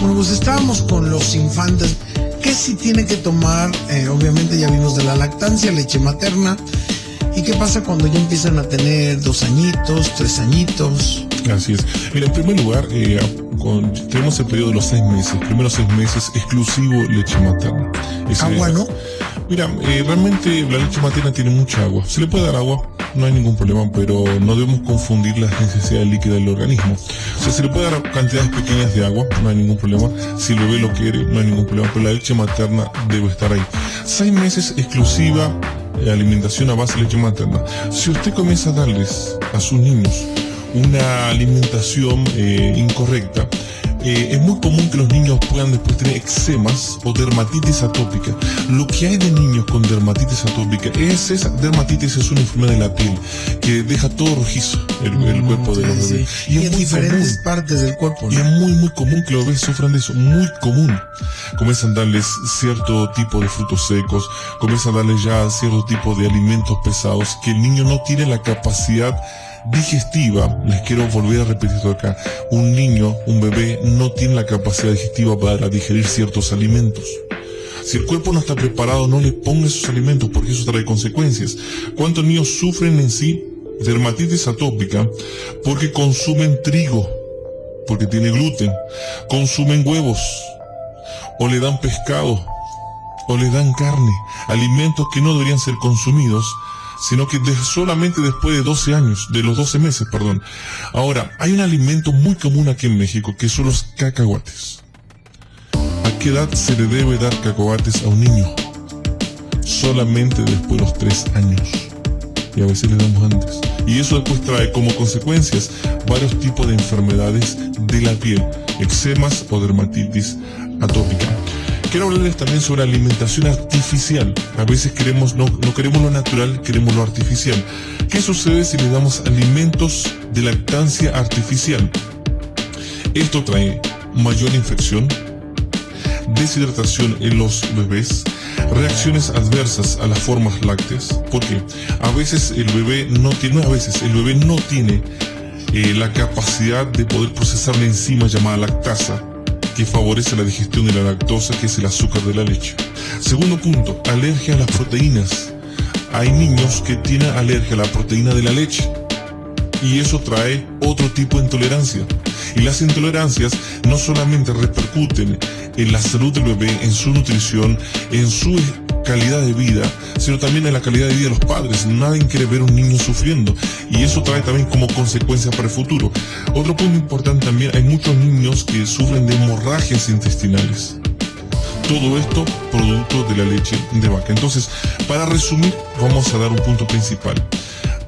Bueno, pues estábamos con los infantes. ¿Qué sí tiene que tomar? Eh, obviamente ya vimos de la lactancia, leche materna. ¿Y qué pasa cuando ya empiezan a tener dos añitos, tres añitos? Así es. Mira, en primer lugar, eh, con, tenemos el periodo de los seis meses, primeros seis meses exclusivo leche materna. Ese- Agua, ¿no? Mira, eh, realmente la leche materna tiene mucha agua. Se le puede dar agua, no hay ningún problema, pero no debemos confundir las necesidades líquidas del organismo. O se le puede dar cantidades pequeñas de agua, no hay ningún problema. Si el bebé lo quiere, no hay ningún problema, pero la leche materna debe estar ahí. Seis meses exclusiva eh, alimentación a base de leche materna. Si usted comienza a darles a sus niños una alimentación eh, incorrecta, eh, es muy común que los niños puedan después tener eczemas o dermatitis atópica. Lo que hay de niños con dermatitis atópica es esa dermatitis es una enfermedad de la piel que deja todo rojizo el, el cuerpo de los Mm, Sí, bebés. sí. Y, en muy diferentes común. partes del cuerpo, Y ¿no? es muy, muy común que los bebés sufran de eso, muy común. Comienzan a darles cierto tipo de frutos secos, comienzan a darles ya cierto tipo de alimentos pesados que el niño no tiene la capacidad digestiva. Les quiero volver a repetir esto acá. Un niño, un bebé, no tiene la capacidad digestiva para digerir ciertos alimentos. Si el cuerpo no está preparado, no le ponga esos alimentos porque eso trae consecuencias. ¿Cuántos niños sufren en sí dermatitis atópica porque consumen trigo? porque tiene gluten, consumen huevos, o le dan pescado, o le dan carne, alimentos que no deberían ser consumidos, sino que solamente después de 12 años, de los 12 meses, perdón. Ahora, hay un alimento muy común aquí en México, que son los cacahuates. ¿A qué edad se le debe dar cacahuates a un niño? Solamente después de los 3 años y a veces le damos antes. Y eso después trae como consecuencias varios tipos de enfermedades de la piel, eczemas o dermatitis atópica. Quiero hablarles también sobre alimentación artificial. A veces queremos, no, queremos lo natural, queremos lo artificial. ¿Qué sucede si le damos alimentos de lactancia artificial? Esto trae mayor infección, deshidratación en los bebés, reacciones adversas a las formas lácteas, porque a veces el bebé no tiene, a veces, el bebé no tiene eh, la capacidad de poder procesar la enzima llamada lactasa, que favorece la digestión de la lactosa, que es el azúcar de la leche. Segundo punto, alergia a las proteínas. Hay niños que tienen alergia a la proteína de la leche y eso trae otro tipo de intolerancia. Y las intolerancias no solamente repercuten en la salud del bebé, en su nutrición, en su calidad de vida, sino también en la calidad de vida de los padres. Nadie quiere ver un niño sufriendo y eso trae también como consecuencia para el futuro. Otro punto importante también, hay muchos niños que sufren de hemorragias intestinales. Todo esto producto de la leche de vaca. Entonces, para resumir, vamos a dar un punto principal.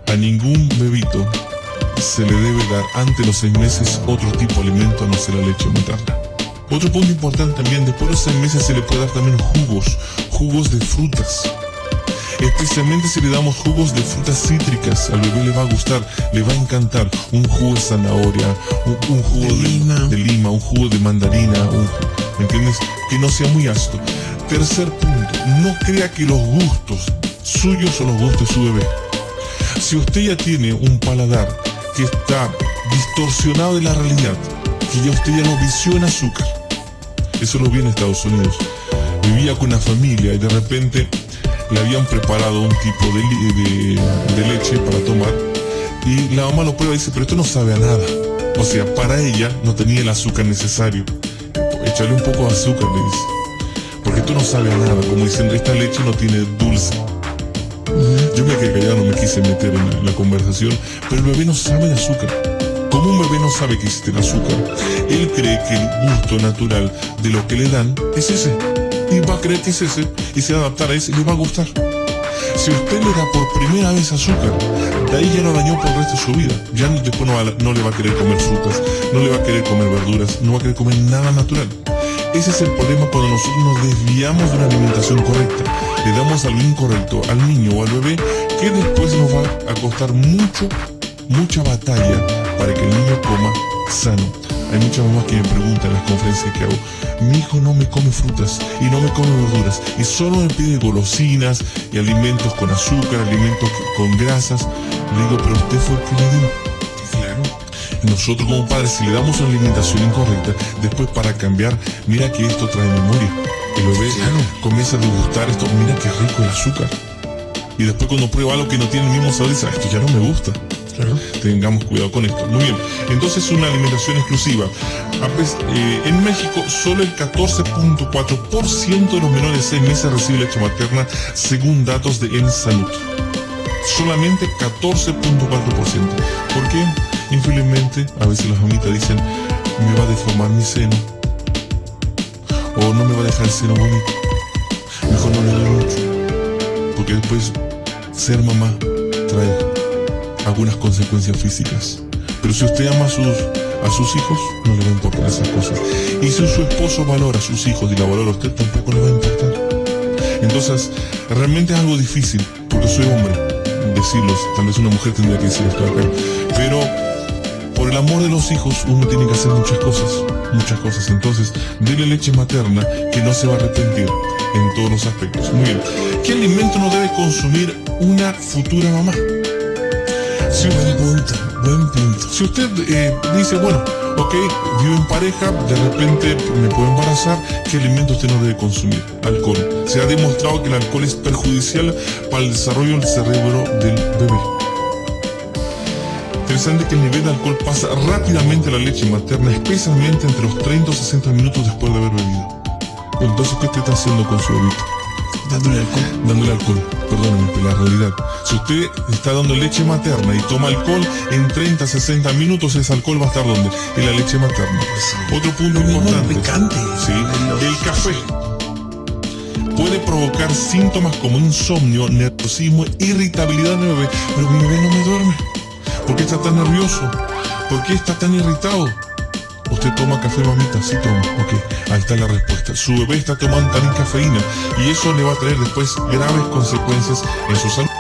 A ningún bebito se le debe dar ante los seis meses otro tipo de alimento a no ser la leche materna. Otro punto importante también, después de los seis meses se le puede dar también jugos, jugos de frutas. Especialmente si le damos jugos de frutas cítricas, al bebé le va a gustar, le va a encantar. Un jugo de zanahoria, un, un jugo De de, lima. de lima, un jugo de mandarina, un, ¿me entiendes? Que no sea muy ácido. Tercer punto, no crea que los gustos suyos son los gustos de su bebé. Si usted ya tiene un paladar que está distorsionado de la realidad, que ya usted ya lo vició en azúcar, eso lo vi en Estados Unidos. Vivía con una familia y de repente le habían preparado un tipo de, li- de- de leche para tomar y la mamá lo prueba y dice, pero esto no sabe a nada. O sea, para ella no tenía el azúcar necesario. Échale un poco de azúcar, le dice. Porque esto no sabe a nada, como diciendo, esta leche no tiene dulce. Yo me quedé callado, no me quise meter en la, en la conversación, pero el bebé no sabe de azúcar. Como un bebé no sabe que existe el azúcar, él cree que el gusto natural de lo que le dan es ese. Y va a creer que es ese, y se va a adaptar a ese y le va a gustar. Si usted le da por primera vez azúcar, de ahí ya lo dañó por el resto de su vida. Ya después no, no le va a querer comer frutas, no le va a querer comer verduras, no va a querer comer nada natural. Ese es el problema cuando nosotros nos desviamos de una alimentación correcta. Le damos algo incorrecto al niño o al bebé que después nos va a costar mucho, mucha batalla para que el niño coma sano. Hay muchas mamás que me preguntan en las conferencias que hago, mi hijo no me come frutas y no me come verduras y solo me pide golosinas y alimentos con azúcar, alimentos con grasas. Le digo, pero usted fue el que le dio. Claro. nosotros como padres, si le damos una alimentación incorrecta, después para cambiar, mira que esto trae memoria. El bebé comienza a degustar esto, mira qué rico el azúcar. Y después cuando prueba algo que no tiene el mismo sabor, dice, "Ah, esto ya no me gusta. Tengamos cuidado con esto. Muy bien. Entonces una alimentación exclusiva. A pes- eh, en México solo el 14.4% de los menores de 6 meses recibe leche materna según datos de En Salud. Solamente 14.4%. ¿Por qué? Infelizmente, a veces las mamitas dicen, me va a deformar mi seno. O no me va a dejar el seno bonito. Mejor no le doy mucho. Porque después ser mamá trae algunas consecuencias físicas. Pero si usted ama a sus, a sus hijos, no le va a importar esas cosas. Y si su esposo valora a sus hijos y la valora a usted, tampoco le va a importar. Entonces, realmente es algo difícil, porque soy hombre, decirlos. Tal vez una mujer tendría que decir esto acá. Pero por el amor de los hijos, uno tiene que hacer muchas cosas, muchas cosas. Entonces, dele leche materna que no se va a arrepentir en todos los aspectos. Muy bien. ¿Qué alimento no debe consumir una futura mamá? Si usted eh, dice, bueno, ok, vivo en pareja, de repente me puedo embarazar, ¿qué alimento usted no debe consumir? Alcohol. Se ha demostrado que el alcohol es perjudicial para el desarrollo del cerebro del bebé. Interesante que el nivel de alcohol pasa rápidamente a la leche materna, especialmente entre los 30 o 60 minutos después de haber bebido. Entonces, ¿qué usted está haciendo con su bebito? Dándole alcohol. dándole alcohol. Perdónenme, pero la realidad. Si usted está dando leche materna y toma alcohol, en 30, 60 minutos ese alcohol va a estar donde? En la leche materna. Otro punto importante. picante. Sí, el café puede provocar síntomas como insomnio, nerviosismo, irritabilidad en el bebé. Pero mi bebé no me duerme. ¿Por qué está tan nervioso? ¿Por qué está tan irritado? ¿Usted toma café, mamita? Sí, toma. Ok, ahí está la respuesta. Su bebé está tomando también cafeína y eso le va a traer después graves consecuencias en su salud.